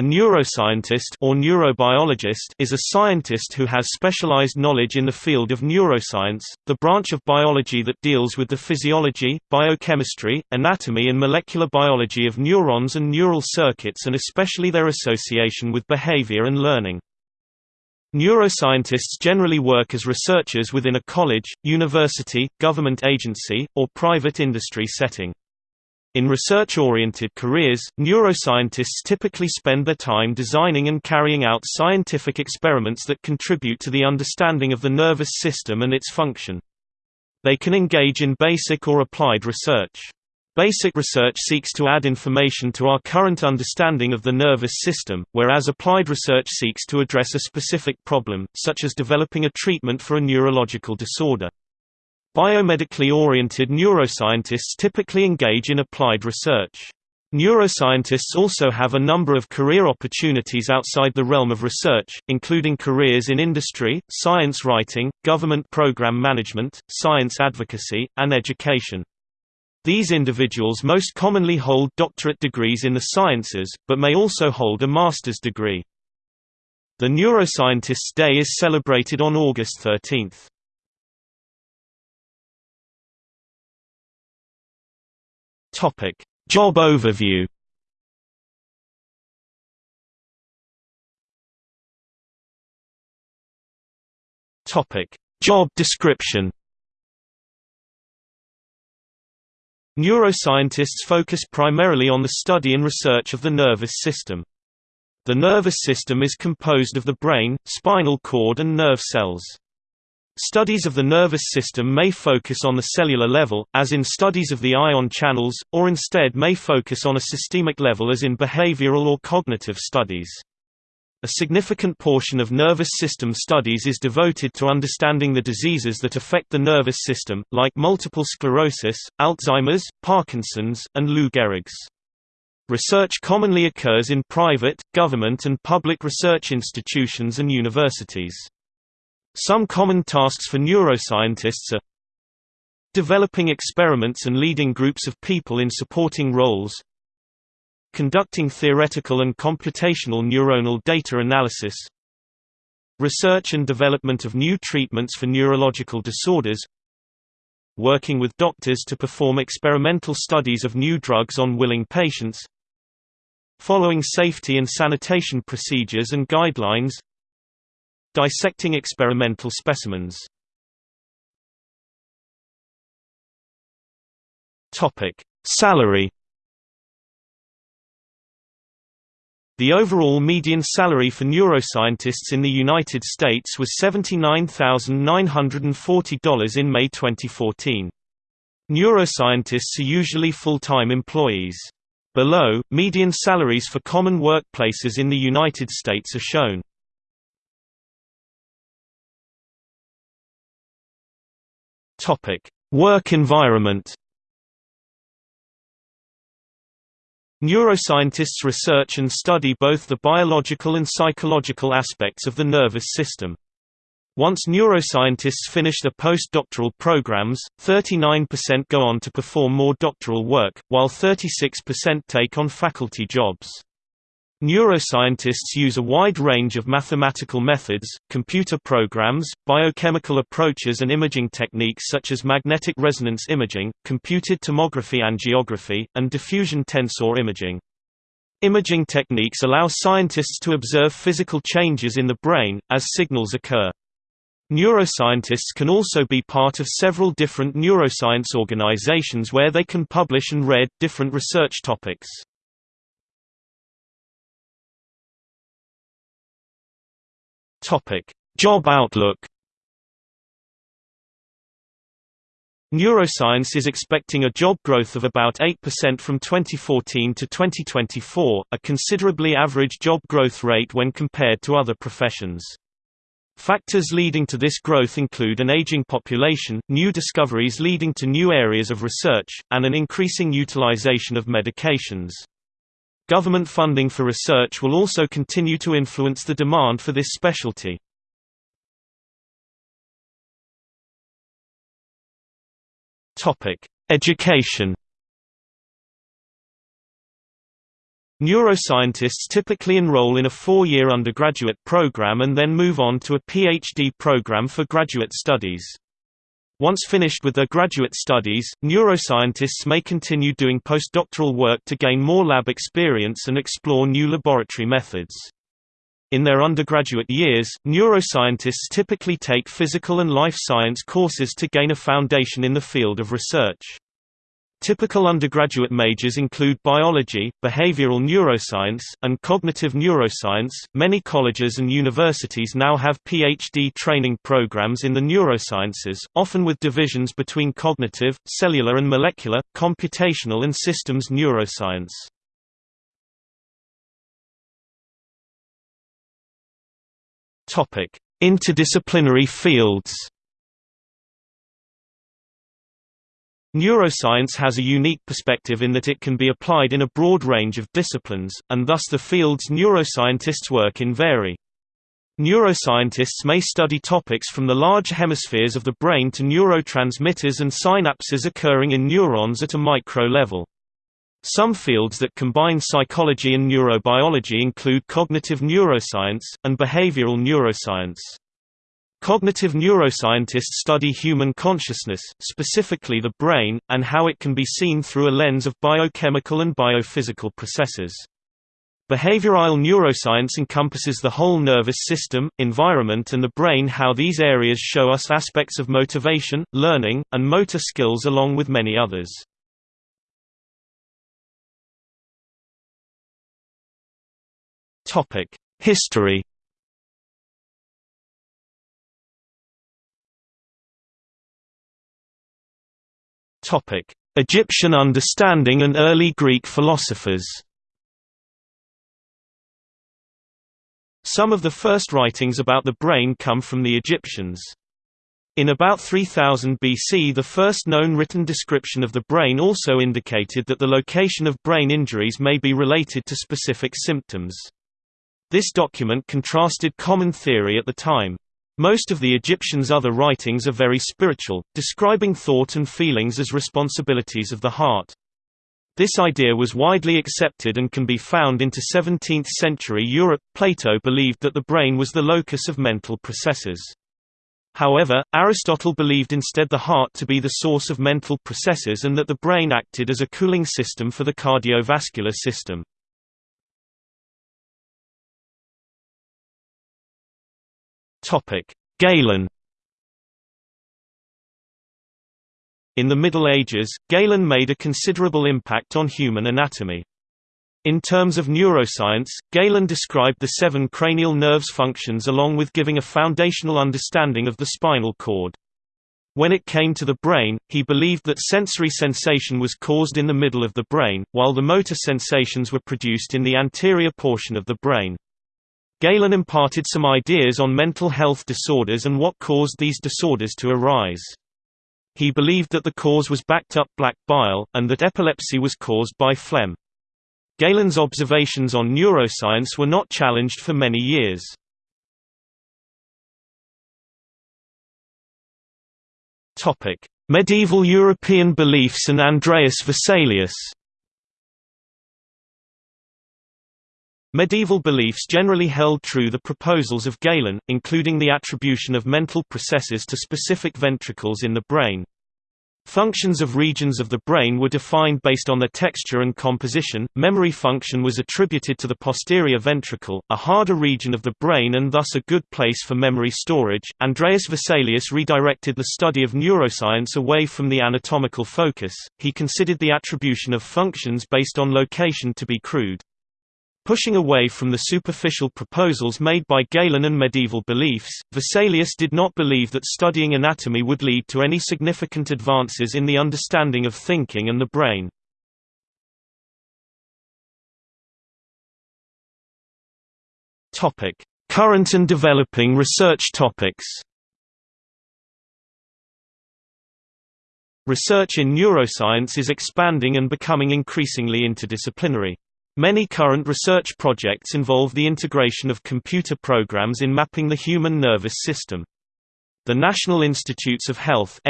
A neuroscientist or neurobiologist is a scientist who has specialized knowledge in the field of neuroscience, the branch of biology that deals with the physiology, biochemistry, anatomy and molecular biology of neurons and neural circuits and especially their association with behavior and learning. Neuroscientists generally work as researchers within a college, university, government agency, or private industry setting. In research-oriented careers, neuroscientists typically spend their time designing and carrying out scientific experiments that contribute to the understanding of the nervous system and its function. They can engage in basic or applied research. Basic research seeks to add information to our current understanding of the nervous system, whereas applied research seeks to address a specific problem, such as developing a treatment for a neurological disorder. Biomedically oriented neuroscientists typically engage in applied research. Neuroscientists also have a number of career opportunities outside the realm of research, including careers in industry, science writing, government program management, science advocacy, and education. These individuals most commonly hold doctorate degrees in the sciences, but may also hold a master's degree. The Neuroscientists' Day is celebrated on August 13. Topic: Job overview. Topic: Job description. Neuroscientists focus primarily on the study and research of the nervous system. The nervous system is composed of the brain, spinal cord and nerve cells. Studies of the nervous system may focus on the cellular level, as in studies of the ion channels, or instead may focus on a systemic level as in behavioral or cognitive studies. A significant portion of nervous system studies is devoted to understanding the diseases that affect the nervous system, like multiple sclerosis, Alzheimer's, Parkinson's, and Lou Gehrig's. Research commonly occurs in private, government and public research institutions and universities. Some common tasks for neuroscientists are developing experiments and leading groups of people in supporting roles, conducting theoretical and computational neuronal data analysis, research and development of new treatments for neurological disorders, working with doctors to perform experimental studies of new drugs on willing patients, following safety and sanitation procedures and guidelines, Dissecting experimental specimens. Salary The overall median salary for neuroscientists in the United States was $79,940 in May 2014. Neuroscientists are usually full-time employees. Below, median salaries for common workplaces in the United States are shown. Topic: Work environment. Neuroscientists research and study both the biological and psychological aspects of the nervous system. Once neuroscientists finish their postdoctoral programs, 39% go on to perform more doctoral work, while 36% take on faculty jobs. Neuroscientists use a wide range of mathematical methods, computer programs, biochemical approaches and imaging techniques such as magnetic resonance imaging, computed tomography angiography, and diffusion tensor imaging. Imaging techniques allow scientists to observe physical changes in the brain, as signals occur. Neuroscientists can also be part of several different neuroscience organizations where they can publish and read different research topics. Topic: Job outlook. Neuroscience is expecting a job growth of about 8% from 2014 to 2024, a considerably average job growth rate when compared to other professions. Factors leading to this growth include an aging population, new discoveries leading to new areas of research, and an increasing utilization of medications. Government funding for research will also continue to influence the demand for this specialty. Education. Neuroscientists typically enroll in a four-year undergraduate program and then move on to a PhD program for graduate studies. Once finished with their graduate studies, neuroscientists may continue doing postdoctoral work to gain more lab experience and explore new laboratory methods. In their undergraduate years, neuroscientists typically take physical and life science courses to gain a foundation in the field of research. Typical undergraduate majors include biology, behavioral neuroscience, and cognitive neuroscience. Many colleges and universities now have PhD training programs in the neurosciences, often with divisions between cognitive, cellular and molecular, computational and systems neuroscience. Topic: Interdisciplinary fields. Neuroscience has a unique perspective in that it can be applied in a broad range of disciplines, and thus the fields neuroscientists work in vary. Neuroscientists may study topics from the large hemispheres of the brain to neurotransmitters and synapses occurring in neurons at a micro level. Some fields that combine psychology and neurobiology include cognitive neuroscience, and behavioral neuroscience. Cognitive neuroscientists study human consciousness, specifically the brain, and how it can be seen through a lens of biochemical and biophysical processes. Behavioral neuroscience encompasses the whole nervous system, environment and the brain how these areas show us aspects of motivation, learning, and motor skills along with many others. History Topic: Egyptian understanding and early Greek philosophers. Some of the first writings about the brain come from the Egyptians. In about 3000 BC the first known written description of the brain also indicated that the location of brain injuries may be related to specific symptoms. This document contrasted common theory at the time. Most of the Egyptians' other writings are very spiritual, describing thought and feelings as responsibilities of the heart. This idea was widely accepted and can be found into 17th-century Europe. Plato believed that the brain was the locus of mental processes. However, Aristotle believed instead the heart to be the source of mental processes and that the brain acted as a cooling system for the cardiovascular system. Topic: Galen. In the Middle Ages, Galen made a considerable impact on human anatomy. In terms of neuroscience, Galen described the seven cranial nerves' functions along with giving a foundational understanding of the spinal cord. When it came to the brain, he believed that sensory sensation was caused in the middle of the brain, while the motor sensations were produced in the anterior portion of the brain. Galen imparted some ideas on mental health disorders and what caused these disorders to arise. He believed that the cause was backed up black bile, and that epilepsy was caused by phlegm. Galen's observations on neuroscience were not challenged for many years. Medieval European beliefs and Andreas Vesalius Medieval beliefs generally held true the proposals of Galen, including the attribution of mental processes to specific ventricles in the brain. Functions of regions of the brain were defined based on their texture and composition. Memory function was attributed to the posterior ventricle, a harder region of the brain and thus a good place for memory storage. Andreas Vesalius redirected the study of neuroscience away from the anatomical focus. He considered the attribution of functions based on location to be crude. Pushing away from the superficial proposals made by Galen and medieval beliefs, Vesalius did not believe that studying anatomy would lead to any significant advances in the understanding of thinking and the brain. Current and developing research topics Research in neuroscience is expanding and becoming increasingly interdisciplinary. Many current research projects involve the integration of computer programs in mapping the human nervous system. The National Institutes of Health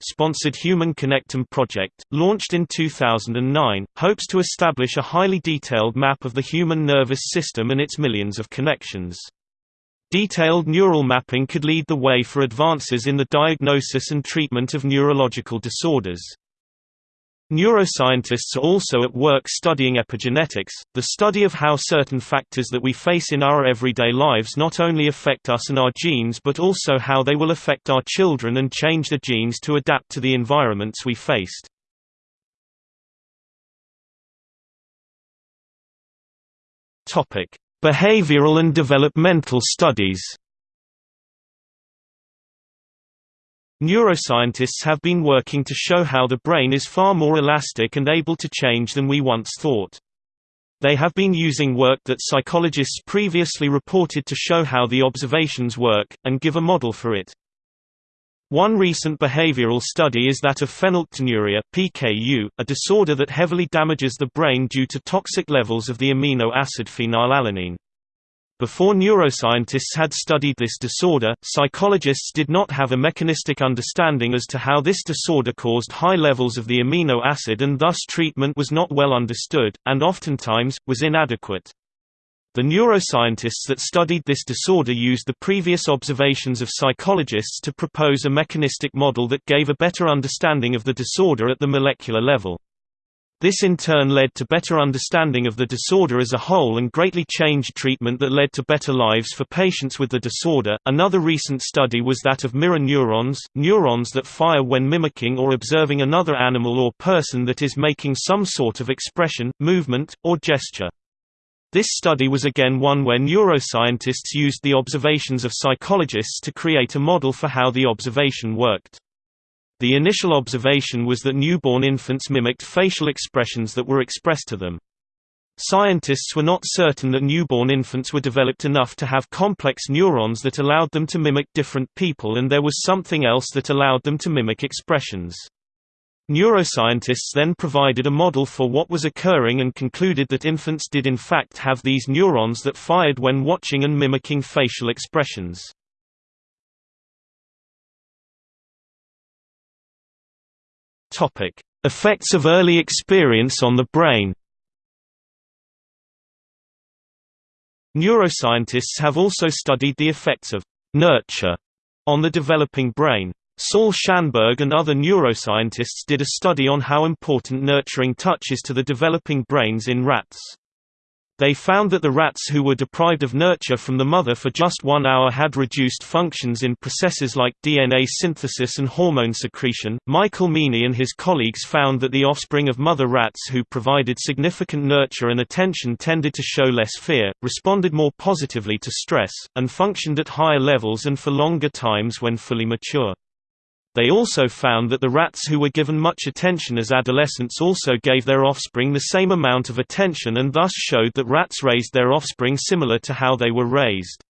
sponsored Human Connectome project, launched in 2009, hopes to establish a highly detailed map of the human nervous system and its millions of connections. Detailed neural mapping could lead the way for advances in the diagnosis and treatment of neurological disorders. Neuroscientists are also at work studying epigenetics, the study of how certain factors that we face in our everyday lives not only affect us and our genes but also how they will affect our children and change the genes to adapt to the environments we faced. Behavioral and developmental studies Neuroscientists have been working to show how the brain is far more elastic and able to change than we once thought. They have been using work that psychologists previously reported to show how the observations work, and give a model for it. One recent behavioral study is that of phenylketonuria (PKU), a disorder that heavily damages the brain due to toxic levels of the amino acid phenylalanine. Before neuroscientists had studied this disorder, psychologists did not have a mechanistic understanding as to how this disorder caused high levels of the amino acid and thus treatment was not well understood, and oftentimes, was inadequate. The neuroscientists that studied this disorder used the previous observations of psychologists to propose a mechanistic model that gave a better understanding of the disorder at the molecular level. This in turn led to better understanding of the disorder as a whole and greatly changed treatment that led to better lives for patients with the disorder. Another recent study was that of mirror neurons, neurons that fire when mimicking or observing another animal or person that is making some sort of expression, movement, or gesture. This study was again one where neuroscientists used the observations of psychologists to create a model for how the observation worked. The initial observation was that newborn infants mimicked facial expressions that were expressed to them. Scientists were not certain that newborn infants were developed enough to have complex neurons that allowed them to mimic different people and there was something else that allowed them to mimic expressions. Neuroscientists then provided a model for what was occurring and concluded that infants did in fact have these neurons that fired when watching and mimicking facial expressions. Topic: Effects of early experience on the brain. Neuroscientists have also studied the effects of nurture on the developing brain. Saul Schanberg and other neuroscientists did a study on how important nurturing touch is to the developing brains in rats. They found that the rats who were deprived of nurture from the mother for just one hour had reduced functions in processes like DNA synthesis and hormone secretion. Michael Meaney and his colleagues found that the offspring of mother rats who provided significant nurture and attention tended to show less fear, responded more positively to stress, and functioned at higher levels and for longer times when fully mature. They also found that the rats who were given much attention as adolescents also gave their offspring the same amount of attention and thus showed that rats raised their offspring similar to how they were raised.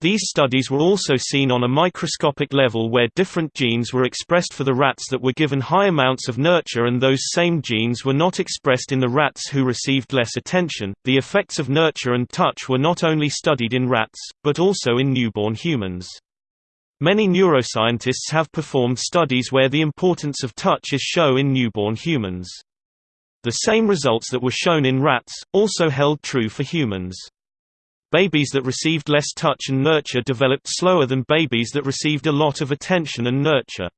These studies were also seen on a microscopic level where different genes were expressed for the rats that were given high amounts of nurture and those same genes were not expressed in the rats who received less attention. The effects of nurture and touch were not only studied in rats, but also in newborn humans. Many neuroscientists have performed studies where the importance of touch is shown in newborn humans. The same results that were shown in rats, also held true for humans. Babies that received less touch and nurture developed slower than babies that received a lot of attention and nurture.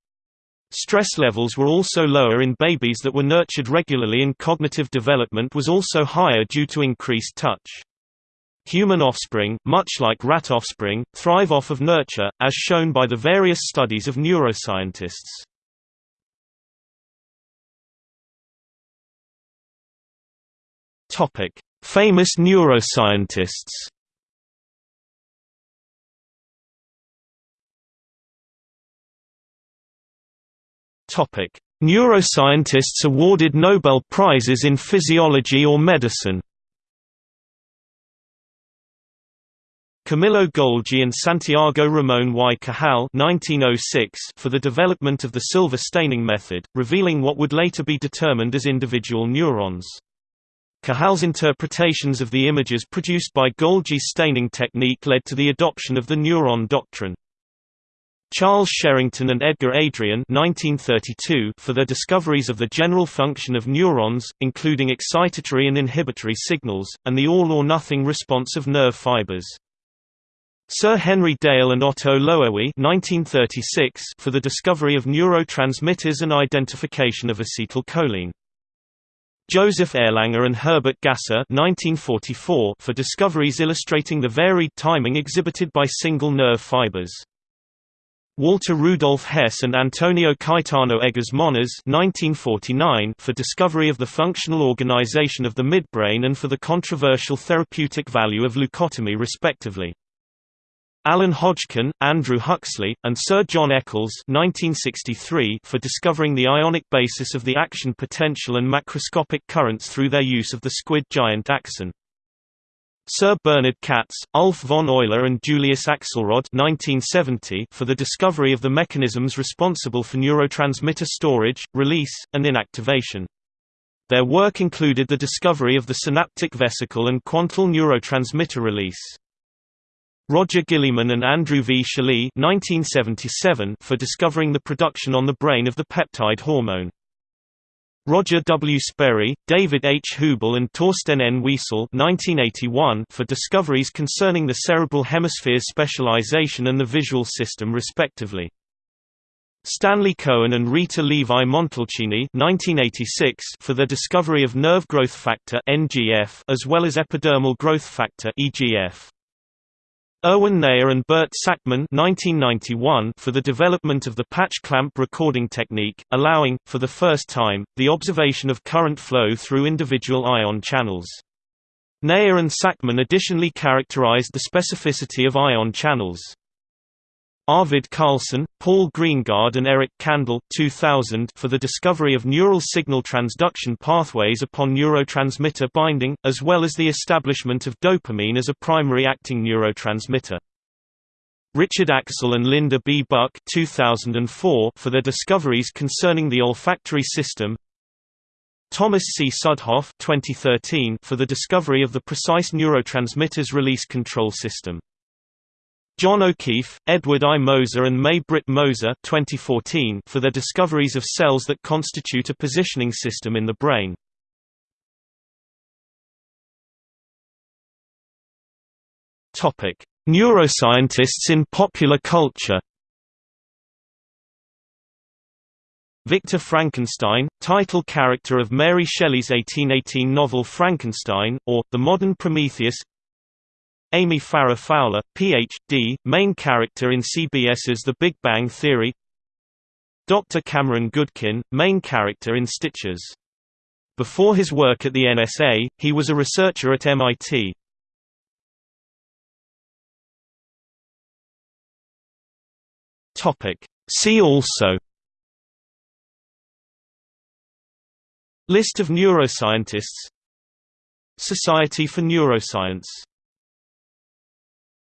Stress levels were also lower in babies that were nurtured regularly and cognitive development was also higher due to increased touch. Human offspring, much like rat offspring, thrive off of nurture, as shown by the various studies of neuroscientists. Topic: Famous neuroscientists. Topic: Neuroscientists awarded Nobel Prizes in physiology or medicine. Camillo Golgi and Santiago Ramón y Cajal 1906 for the development of the silver staining method, revealing what would later be determined as individual neurons. Cajal's interpretations of the images produced by Golgi's staining technique led to the adoption of the neuron doctrine. Charles Sherrington and Edgar Adrian 1932 for their discoveries of the general function of neurons, including excitatory and inhibitory signals, and the all-or-nothing response of nerve fibers. Sir Henry Dale and Otto Loewi 1936 for the discovery of neurotransmitters and identification of acetylcholine. Joseph Erlanger and Herbert Gasser 1944 for discoveries illustrating the varied timing exhibited by single nerve fibers. Walter Rudolf Hess and Antonio Caetano Egas Moniz 1949 for discovery of the functional organization of the midbrain and for the controversial therapeutic value of leucotomy respectively. Alan Hodgkin, Andrew Huxley, and Sir John Eccles 1963 for discovering the ionic basis of the action potential and macroscopic currents through their use of the squid giant axon. Sir Bernard Katz, Ulf von Euler and Julius Axelrod 1970 for the discovery of the mechanisms responsible for neurotransmitter storage, release, and inactivation. Their work included the discovery of the synaptic vesicle and quantal neurotransmitter release. Roger Guillemin and Andrew V. Schally for discovering the production on the brain of the peptide hormone. Roger W. Sperry, David H. Hubel and Torsten N. Wiesel for discoveries concerning the cerebral hemisphere's specialization and the visual system respectively. Stanley Cohen and Rita Levi Montalcini for their discovery of nerve growth factor as well as epidermal growth factor EGF. Erwin Neher and Bert Sakmann for the development of the patch clamp recording technique, allowing, for the first time, the observation of current flow through individual ion channels. Neher and Sakmann additionally characterized the specificity of ion channels. Arvid Carlsson, Paul Greengard and Eric Kandel 2000 for the discovery of neural signal transduction pathways upon neurotransmitter binding, as well as the establishment of dopamine as a primary acting neurotransmitter. Richard Axel and Linda B. Buck 2004 for their discoveries concerning the olfactory system Thomas C. Südhof 2013 for the discovery of the precise neurotransmitters release control system. John O'Keefe, Edward I. Moser and May Britt Moser 2014 for their discoveries of cells that constitute a positioning system in the brain. Neuroscientists in popular culture Victor Frankenstein, title character of Mary Shelley's 1818 novel Frankenstein, or, The Modern Prometheus Amy Farrah Fowler, Ph.D., main character in CBS's The Big Bang Theory Dr. Cameron Goodkin, main character in Stitchers. Before his work at the NSA, he was a researcher at MIT. See also List of neuroscientists Society for Neuroscience